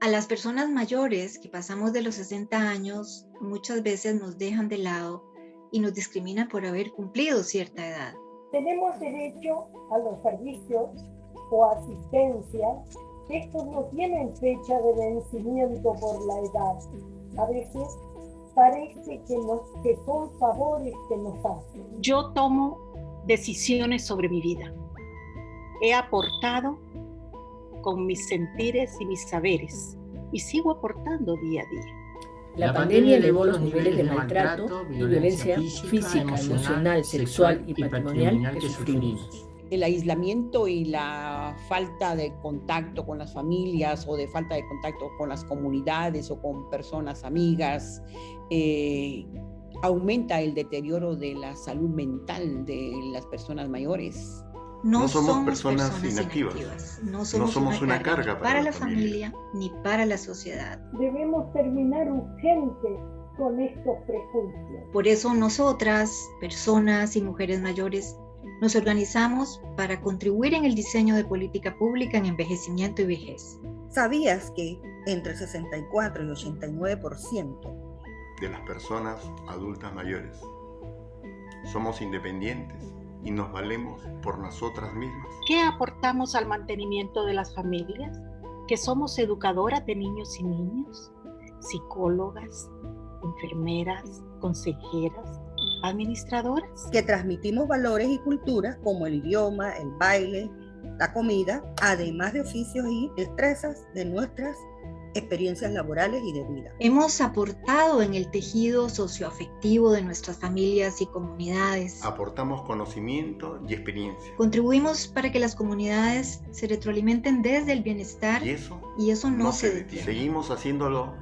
A las personas mayores que pasamos de los 60 años muchas veces nos dejan de lado y nos discriminan por haber cumplido cierta edad. Tenemos derecho a los servicios o asistencia. Estos no tienen fecha de vencimiento por la edad. A veces parece que, nos, que son favores que nos hacen. Yo tomo decisiones sobre mi vida. He aportado con mis sentires y mis saberes y sigo aportando día a día. La, pandemia elevó los niveles de maltrato y violencia física, emocional, sexual y patrimonial que sufrimos. El aislamiento y la falta de contacto con las familias o de falta de contacto con las comunidades o con personas amigas eh, aumenta el deterioro de la salud mental de las personas mayores. No, somos, personas, inactivas. No somos, una, carga, para, la familia. ni para la sociedad. Debemos terminar urgente con estos prejuicios. Por eso nosotras, personas y mujeres mayores, nos organizamos para contribuir en el diseño de política pública en envejecimiento y vejez. ¿Sabías que entre 64 y 89% de las personas adultas mayores somos independientes y nos valemos por nosotras mismas. ¿Qué aportamos al mantenimiento de las familias? Que somos educadoras de niños y niños, psicólogas, enfermeras, consejeras, administradoras. Que transmitimos valores y culturas como el idioma, el baile, la comida, además de oficios y destrezas de nuestras experiencias laborales y de vida. Hemos aportado en el tejido socioafectivo de nuestras familias y comunidades. Aportamos conocimiento y experiencia. Contribuimos para que las comunidades se retroalimenten desde el bienestar y eso, y eso no, se detiene. Seguimos haciéndolo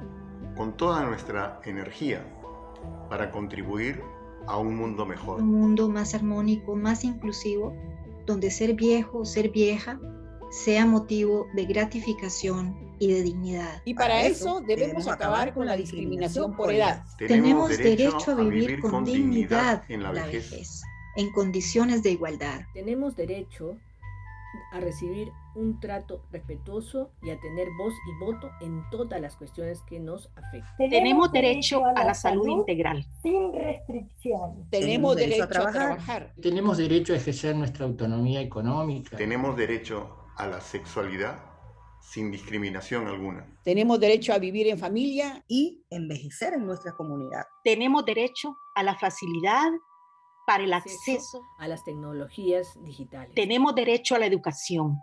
con toda nuestra energía para contribuir a un mundo mejor. Un mundo más armónico, más inclusivo, donde ser viejo, ser vieja, sea motivo de gratificación y de dignidad. Y para, eso, debemos acabar con la discriminación por edad. Tenemos derecho a vivir con dignidad en la vejez, en condiciones de igualdad. Tenemos derecho a recibir un trato respetuoso y a tener voz y voto en todas las cuestiones que nos afectan. Tenemos derecho a la salud integral. Sin restricción. Tenemos derecho a trabajar. Tenemos derecho a ejercer nuestra autonomía económica. Tenemos derecho a la sexualidad sin discriminación alguna. Tenemos derecho a vivir en familia y envejecer en nuestra comunidad. Tenemos derecho a la facilidad para el acceso a las tecnologías digitales. Tenemos derecho a la educación,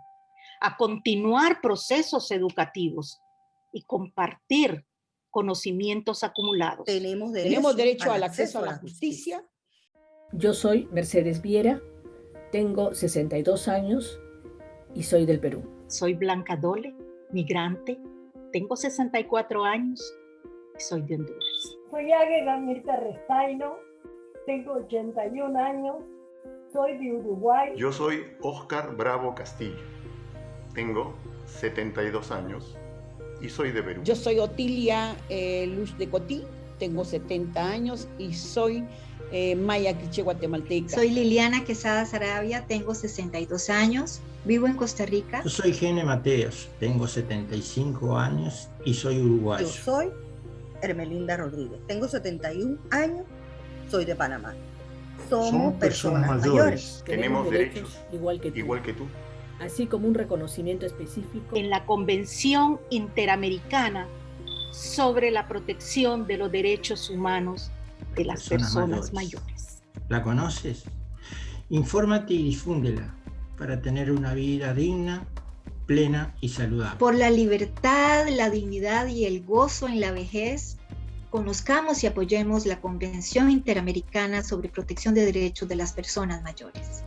a continuar procesos educativos y compartir conocimientos acumulados. Tenemos derecho, Tenemos derecho al acceso a la justicia. Yo soy Mercedes Viera, tengo 62 años y soy del Perú. Soy Blanca Dole, migrante, tengo 64 años y soy de Honduras. Soy Águeda Mirta Restaino, tengo 81 años, soy de Uruguay. Yo soy Oscar Bravo Castillo, tengo 72 años y soy de Perú. Yo soy Otilia eh, Luz de Cotí, tengo 70 años y soy eh, maya quiche guatemalteca. Soy Liliana Quesada Sarabia, tengo 62 años, vivo en Costa Rica. Yo soy Gene Mateos, tengo 75 años y soy uruguayo. Yo soy Hermelinda Rodríguez, tengo 71 años, soy de Panamá. Somos, personas, mayores. Tenemos, derechos, igual que tú. Igual que tú. Así como un reconocimiento específico. En la Convención Interamericana sobre la protección de los derechos humanos de las personas, mayores. ¿La conoces? Infórmate y difúndela para tener una vida digna, plena y saludable. Por la libertad, la dignidad y el gozo en la vejez, conozcamos y apoyemos la Convención Interamericana sobre Protección de Derechos de las Personas Mayores.